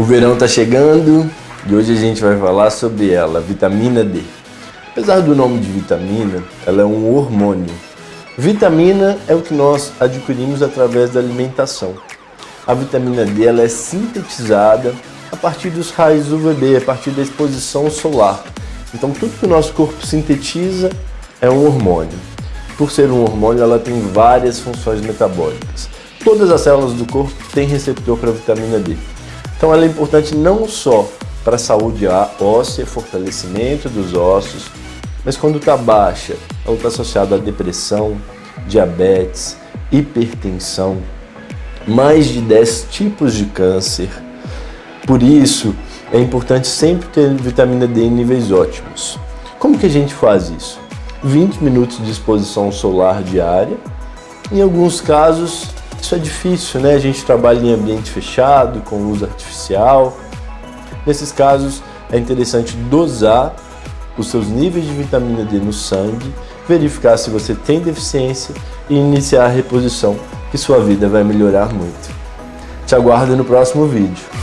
O verão está chegando e hoje a gente vai falar sobre ela, vitamina D. Apesar do nome de vitamina, ela é um hormônio. Vitamina é o que nós adquirimos através da alimentação. A vitamina D ela é sintetizada a partir dos raios UVB, a partir da exposição solar. Então tudo que o nosso corpo sintetiza é um hormônio. Por ser um hormônio, ela tem várias funções metabólicas. Todas as células do corpo têm receptor para vitamina D. Então ela é importante não só para a saúde óssea, fortalecimento dos ossos, mas quando está baixa, ela está associada a depressão, diabetes, hipertensão, mais de 10 tipos de câncer. Por isso, é importante sempre ter vitamina D em níveis ótimos. Como que a gente faz isso? 20 minutos de exposição solar diária. Em alguns casos, isso é difícil, né? A gente trabalha em ambiente fechado, com luz artificial. Nesses casos, é interessante dosar os seus níveis de vitamina D no sangue, verificar se você tem deficiência e iniciar a reposição, que sua vida vai melhorar muito. Te aguardo no próximo vídeo.